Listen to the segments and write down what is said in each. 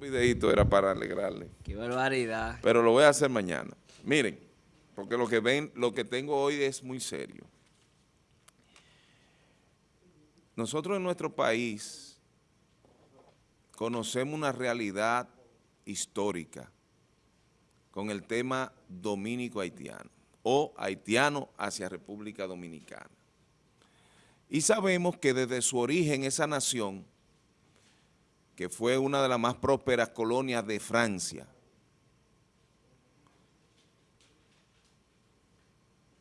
un videito era para alegrarle. Qué barbaridad. Pero lo voy a hacer mañana. Miren, porque lo que ven, lo que tengo hoy es muy serio. Nosotros en nuestro país conocemos una realidad histórica con el tema dominico-haitiano o haitiano hacia República Dominicana. Y sabemos que desde su origen esa nación que fue una de las más prósperas colonias de Francia.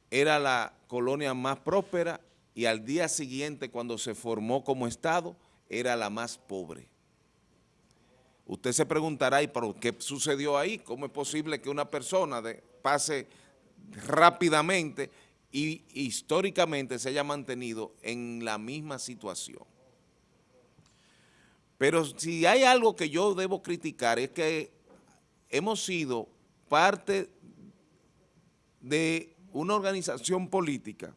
Era la colonia más próspera y al día siguiente, cuando se formó como Estado, era la más pobre. Usted se preguntará, ¿y por qué sucedió ahí? ¿Cómo es posible que una persona pase rápidamente y históricamente se haya mantenido en la misma situación? Pero si hay algo que yo debo criticar es que hemos sido parte de una organización política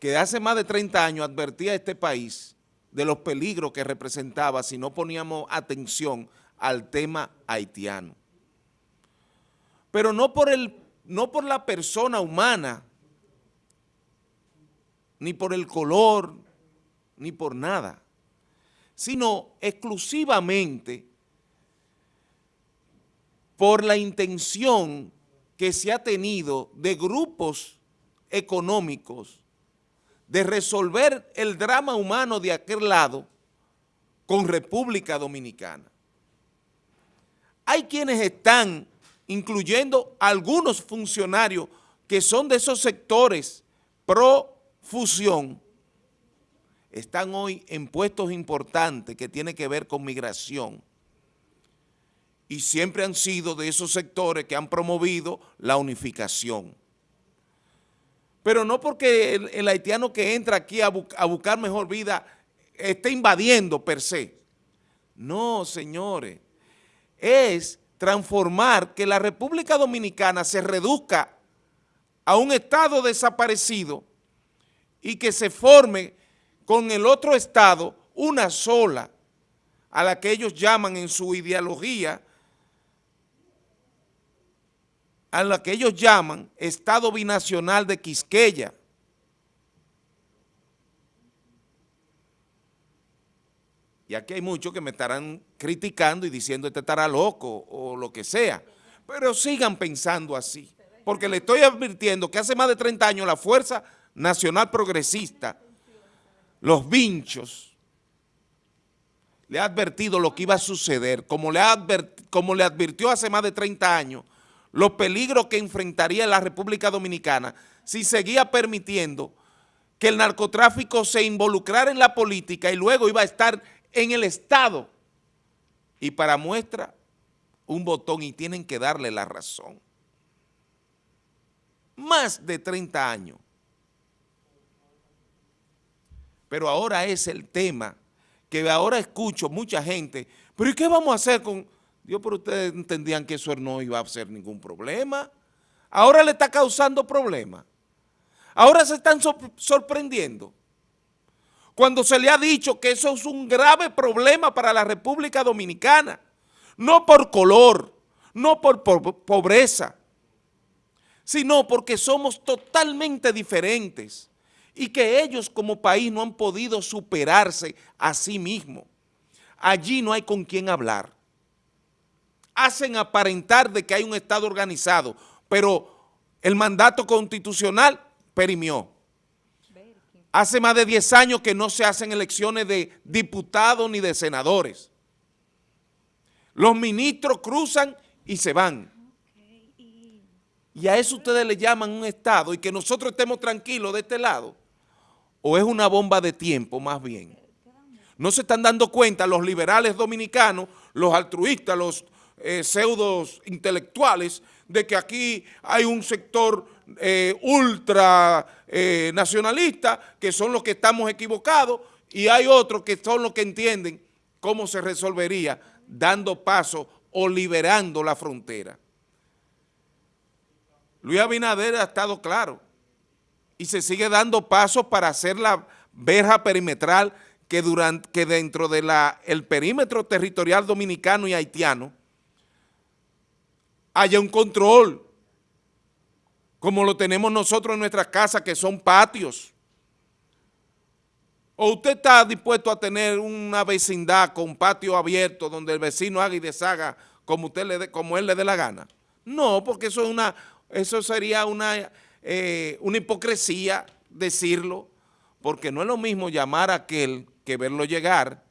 que hace más de 30 años advertía a este país de los peligros que representaba si no poníamos atención al tema haitiano. Pero no por, el, no por la persona humana, ni por el color, ni por nada sino exclusivamente por la intención que se ha tenido de grupos económicos de resolver el drama humano de aquel lado con República Dominicana. Hay quienes están, incluyendo algunos funcionarios que son de esos sectores pro fusión, están hoy en puestos importantes que tienen que ver con migración y siempre han sido de esos sectores que han promovido la unificación. Pero no porque el, haitiano que entra aquí a, a buscar mejor vida esté invadiendo per se. No, señores, es transformar que la República Dominicana se reduzca a un estado desaparecido y que se forme con el otro Estado una sola, a la que ellos llaman en su ideología, a la que ellos llaman Estado Binacional de Quisqueya. Y aquí hay muchos que me estarán criticando y diciendo este estará loco o lo que sea, pero sigan pensando así, porque le estoy advirtiendo que hace más de 30 años la Fuerza Nacional Progresista los vinchos, le ha advertido lo que iba a suceder, como le, como le advirtió hace más de 30 años, los peligros que enfrentaría la República Dominicana si seguía permitiendo que el narcotráfico se involucrara en la política y luego iba a estar en el Estado. Y para muestra, un botón y tienen que darle la razón. Más de 30 años pero ahora es el tema que ahora escucho mucha gente, pero ¿y qué vamos a hacer con...? Dios, pero ustedes entendían que eso no iba a ser ningún problema. Ahora le está causando problemas. Ahora se están sorprendiendo. Cuando se le ha dicho que eso es un grave problema para la República Dominicana, no por color, no por pobreza, sino porque somos totalmente diferentes y que ellos como país no han podido superarse a sí mismos. Allí no hay con quién hablar. Hacen aparentar de que hay un Estado organizado, pero el mandato constitucional perimió. Hace más de 10 años que no se hacen elecciones de diputados ni de senadores. Los ministros cruzan y se van. Y a eso ustedes le llaman un Estado y que nosotros estemos tranquilos de este lado o es una bomba de tiempo más bien. No se están dando cuenta los liberales dominicanos, los altruistas, los eh, pseudos intelectuales, de que aquí hay un sector eh, ultra eh, nacionalista, que son los que estamos equivocados, y hay otros que son los que entienden cómo se resolvería dando paso o liberando la frontera. Luis Abinader ha estado claro y se sigue dando pasos para hacer la verja perimetral que, durante, que dentro del el perímetro territorial dominicano y haitiano haya un control, como lo tenemos nosotros en nuestras casas, que son patios. ¿O usted está dispuesto a tener una vecindad con patio abierto donde el vecino haga y deshaga como, usted le como él le dé la gana? No, porque eso, es una, eso sería una, eh, una hipocresía decirlo, porque no es lo mismo llamar a aquel que verlo llegar.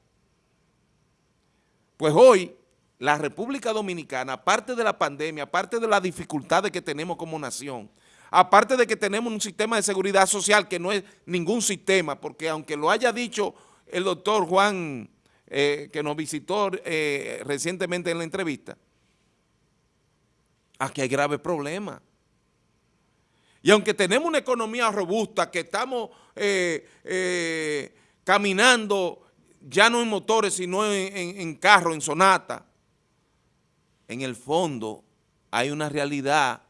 Pues hoy la República Dominicana, aparte de la pandemia, aparte de las dificultades que tenemos como nación, aparte de que tenemos un sistema de seguridad social que no es ningún sistema, porque aunque lo haya dicho el doctor Juan, eh, que nos visitó eh, recientemente en la entrevista, aquí hay graves problemas. Y aunque tenemos una economía robusta, que estamos eh, caminando ya no en motores, sino en, en, en carro, en sonata, en el fondo hay una realidad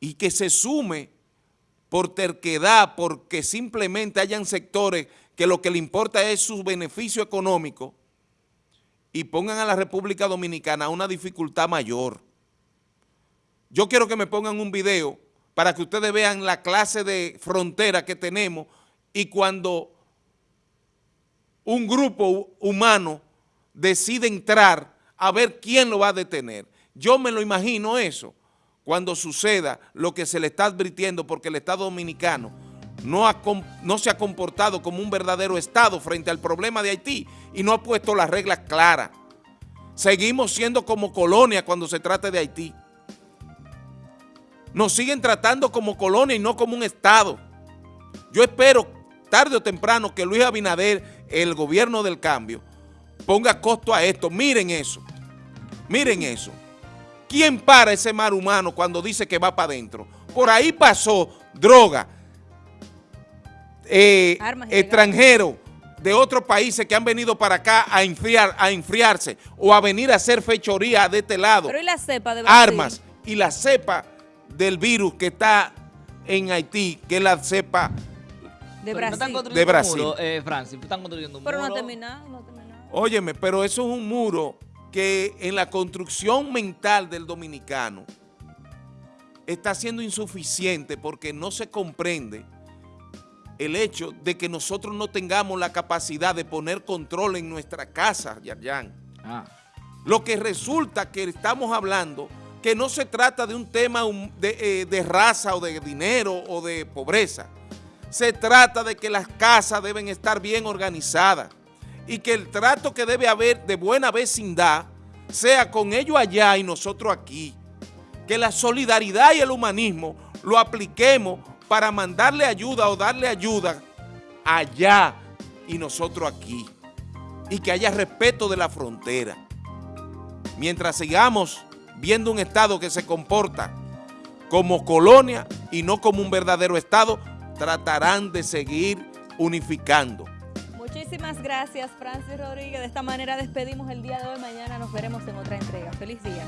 y que se sume por terquedad, porque simplemente hayan sectores que lo que le importa es su beneficio económico y pongan a la República Dominicana una dificultad mayor. Yo quiero que me pongan un video para que ustedes vean la clase de frontera que tenemos y cuando un grupo humano decide entrar a ver quién lo va a detener. Yo me lo imagino eso cuando suceda lo que se le está advirtiendo porque el Estado Dominicano no, se ha comportado como un verdadero Estado frente al problema de Haití y no ha puesto las reglas claras. Seguimos siendo como colonia cuando se trata de Haití. Nos siguen tratando como colonia y no como un Estado. Yo espero tarde o temprano que Luis Abinader, el gobierno del cambio, ponga costo a esto. Miren eso. Miren eso. ¿Quién para ese mar humano cuando dice que va para adentro? Por ahí pasó droga, eh, extranjeros de otros países que han venido para acá a, enfriar, a enfriarse o a venir a hacer fechoría de este lado. Pero ¿y la cepa de Brasil? Armas. Y la cepa del virus que está en Haití, que la cepa de Brasil. de Brasil. eh, Francis, están construyendo un pero muro. no ha terminado, no ha terminado. Óyeme, pero eso es un muro que en la construcción mental del dominicano está siendo insuficiente porque no se comprende el hecho de que nosotros no tengamos la capacidad de poner control en nuestra casa, Yarjan. Ah. Lo que resulta que estamos hablando que no se trata de un tema de, eh, de raza o de dinero o de pobreza. Se trata de que las casas deben estar bien organizadas y que el trato que debe haber de buena vecindad sea con ellos allá y nosotros aquí. Que la solidaridad y el humanismo lo apliquemos para mandarle ayuda o darle ayuda allá y nosotros aquí. Y que haya respeto de la frontera. Mientras sigamos viendo un Estado que se comporta como colonia y no como un verdadero Estado, tratarán de seguir unificando. Muchísimas gracias, Francis Rodríguez. De esta manera despedimos el día de hoy. Mañana nos veremos en otra entrega. Feliz día.